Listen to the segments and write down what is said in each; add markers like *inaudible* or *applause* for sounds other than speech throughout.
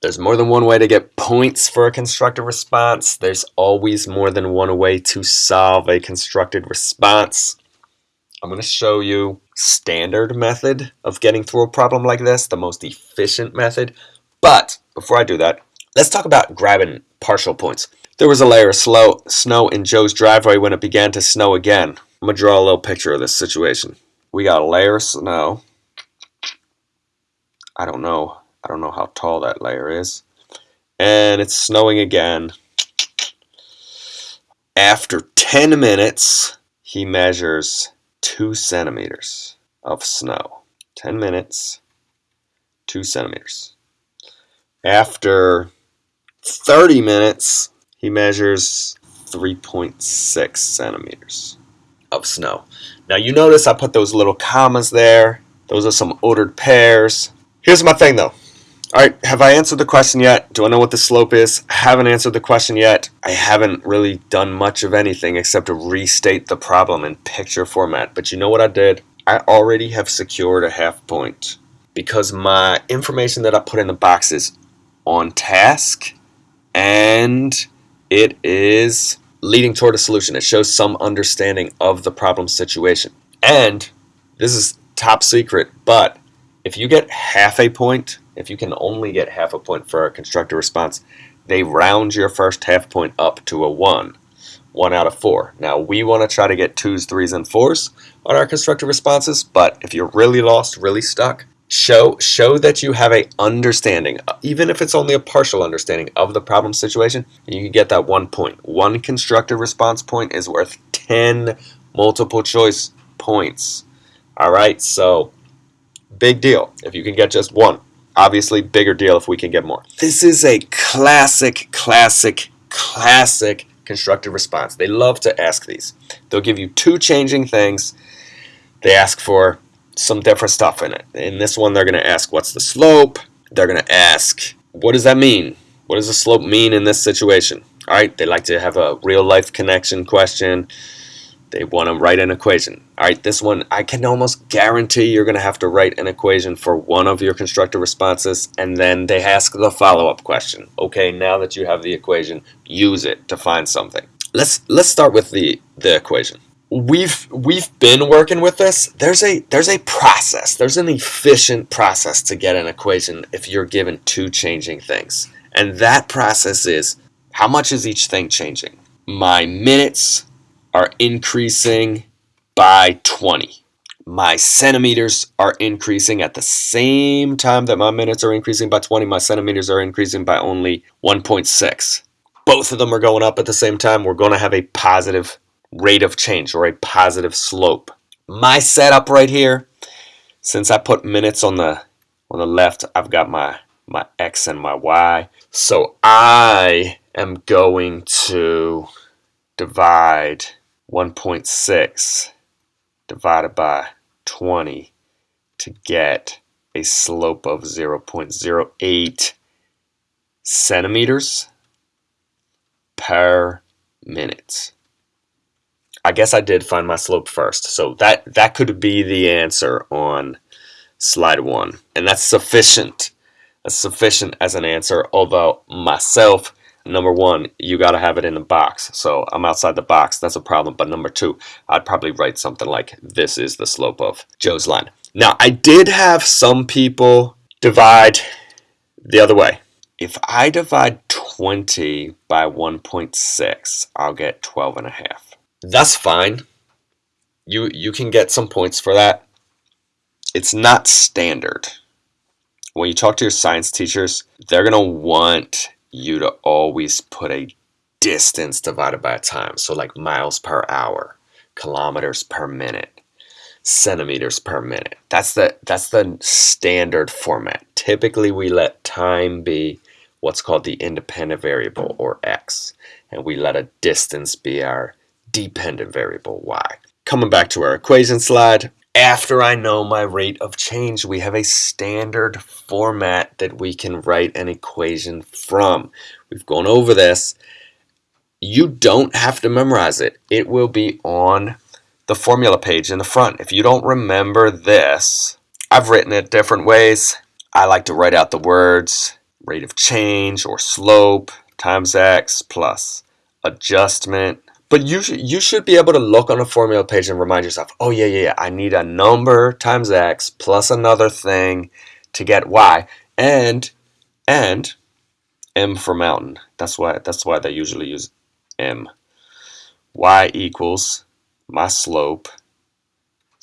There's more than one way to get points for a constructed response. There's always more than one way to solve a constructed response. I'm going to show you standard method of getting through a problem like this, the most efficient method. But before I do that, let's talk about grabbing partial points. There was a layer of slow, snow in Joe's driveway when it began to snow again. I'm going to draw a little picture of this situation. We got a layer of snow. I don't know. I don't know how tall that layer is. And it's snowing again. After 10 minutes, he measures 2 centimeters of snow. 10 minutes, 2 centimeters. After 30 minutes, he measures 3.6 centimeters of snow. Now you notice I put those little commas there. Those are some ordered pairs. Here's my thing though. Alright, have I answered the question yet? Do I know what the slope is? I haven't answered the question yet. I haven't really done much of anything except to restate the problem in picture format. But you know what I did? I already have secured a half point because my information that I put in the box is on task and it is leading toward a solution. It shows some understanding of the problem situation. And this is top secret, but if you get half a point, if you can only get half a point for a constructed response, they round your first half point up to a 1. 1 out of 4. Now we want to try to get 2s, 3s, and 4s on our constructed responses, but if you're really lost, really stuck, show show that you have a understanding even if it's only a partial understanding of the problem situation you can get that one point one constructed response point is worth 10 multiple choice points all right so big deal if you can get just one obviously bigger deal if we can get more this is a classic classic classic constructive response they love to ask these they'll give you two changing things they ask for some different stuff in it. In this one, they're going to ask, what's the slope? They're going to ask, what does that mean? What does the slope mean in this situation? All right, they like to have a real-life connection question. They want to write an equation. All right, this one, I can almost guarantee you're going to have to write an equation for one of your constructed responses, and then they ask the follow-up question. Okay, now that you have the equation, use it to find something. Let's let's start with the the equation we've we've been working with this there's a there's a process there's an efficient process to get an equation if you're given two changing things and that process is how much is each thing changing my minutes are increasing by 20 my centimeters are increasing at the same time that my minutes are increasing by 20 my centimeters are increasing by only 1.6 both of them are going up at the same time we're going to have a positive rate of change or a positive slope. My setup right here, since I put minutes on the on the left, I've got my my X and my Y. So I am going to divide 1.6 divided by 20 to get a slope of 0.08 centimeters per minute. I guess I did find my slope first. So that, that could be the answer on slide one. And that's sufficient. That's sufficient as an answer. Although myself, number one, you got to have it in the box. So I'm outside the box. That's a problem. But number two, I'd probably write something like this is the slope of Joe's line. Now, I did have some people divide the other way. If I divide 20 by 1.6, I'll get 12 and a half that's fine. You you can get some points for that. It's not standard. When you talk to your science teachers, they're going to want you to always put a distance divided by time. So like miles per hour, kilometers per minute, centimeters per minute. That's the that's the standard format. Typically we let time be what's called the independent variable or x and we let a distance be our dependent variable y. Coming back to our equation slide, after I know my rate of change, we have a standard format that we can write an equation from. We've gone over this. You don't have to memorize it. It will be on the formula page in the front. If you don't remember this, I've written it different ways. I like to write out the words rate of change or slope times x plus adjustment. But you should, you should be able to look on a formula page and remind yourself, oh yeah, yeah, yeah, I need a number times x plus another thing to get y. And, and m for mountain. That's why, that's why they usually use m. y equals my slope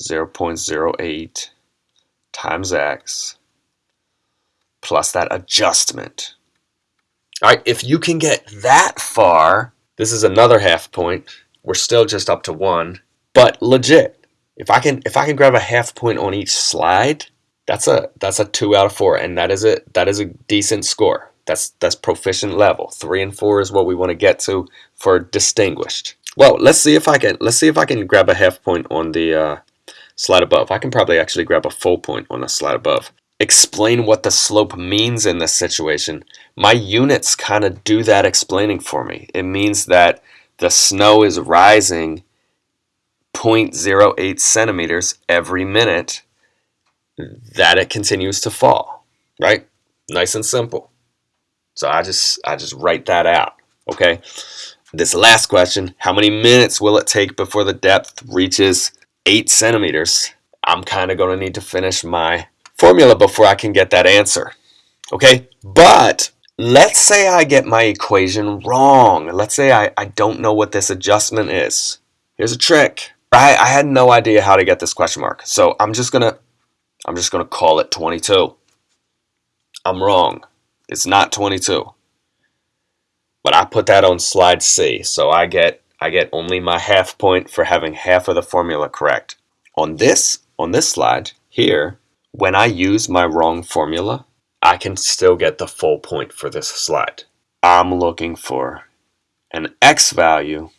0.08 times x plus that adjustment. All right, if you can get that far, this is another half point. We're still just up to one, but legit. If I can if I can grab a half point on each slide, that's a that's a two out of four, and that is a that is a decent score. That's that's proficient level. Three and four is what we want to get to for distinguished. Well, let's see if I can let's see if I can grab a half point on the uh, slide above. I can probably actually grab a full point on the slide above explain what the slope means in this situation, my units kind of do that explaining for me. It means that the snow is rising 0.08 centimeters every minute that it continues to fall, right? Nice and simple. So I just I just write that out, okay? This last question, how many minutes will it take before the depth reaches 8 centimeters? I'm kind of going to need to finish my formula before I can get that answer. Okay, but let's say I get my equation wrong. Let's say I, I don't know what this adjustment is. Here's a trick. I, I had no idea how to get this question mark. So I'm just gonna I'm just gonna call it 22. I'm wrong. It's not 22. But I put that on slide C, so I get I get only my half point for having half of the formula correct. On this on this slide here, when I use my wrong formula, I can still get the full point for this slide. I'm looking for an x value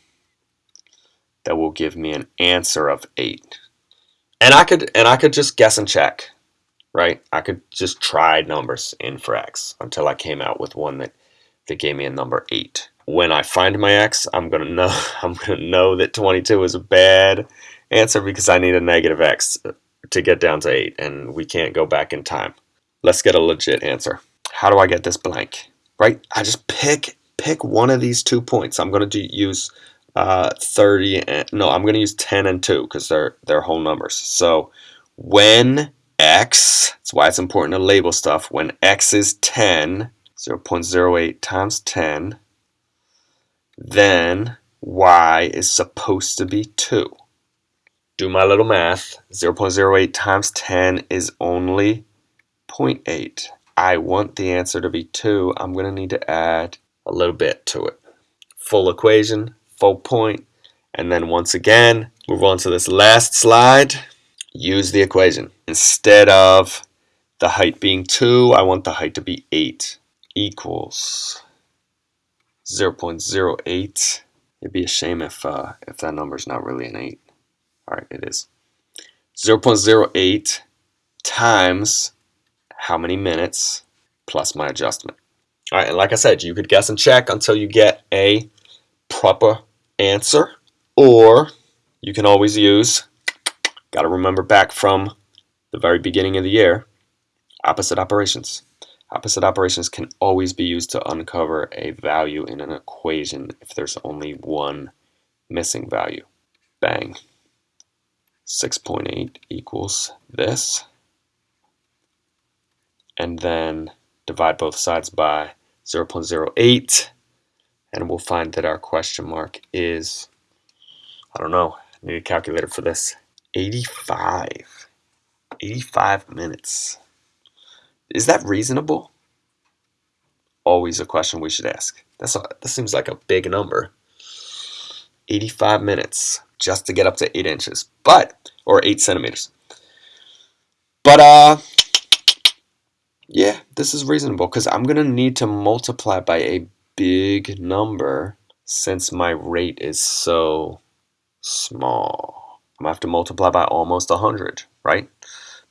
that will give me an answer of 8. And I could and I could just guess and check, right? I could just try numbers in for x until I came out with one that, that gave me a number 8. When I find my x, I'm going to know *laughs* I'm going to know that 22 is a bad answer because I need a negative x to get down to 8 and we can't go back in time. Let's get a legit answer. How do I get this blank? Right? I just pick pick one of these two points. I'm going to do, use uh, 30 and no, I'm going to use 10 and 2 because they're they're whole numbers. So when x, that's why it's important to label stuff. When x is 10, 0 0.08 times 10, then y is supposed to be 2 do my little math. 0.08 times 10 is only 0.8. I want the answer to be 2. I'm going to need to add a little bit to it. Full equation, full point, and then once again, move on to this last slide. Use the equation. Instead of the height being 2, I want the height to be 8 equals 0.08. It'd be a shame if, uh, if that number is not really an 8. All right, it is 0.08 times how many minutes plus my adjustment. All right, and like I said, you could guess and check until you get a proper answer, or you can always use, got to remember back from the very beginning of the year, opposite operations. Opposite operations can always be used to uncover a value in an equation if there's only one missing value. Bang. 6.8 equals this. And then divide both sides by 0.08 and we'll find that our question mark is, I don't know, I need a calculator for this, 85. 85 minutes. Is that reasonable? Always a question we should ask. That's a, that seems like a big number. 85 minutes just to get up to 8 inches, but, or 8 centimeters. But, uh, yeah, this is reasonable because I'm going to need to multiply by a big number since my rate is so small. I'm going to have to multiply by almost a 100, right?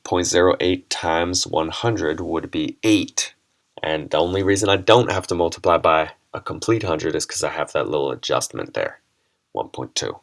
0.08 times 100 would be 8. And the only reason I don't have to multiply by a complete 100 is because I have that little adjustment there, 1.2.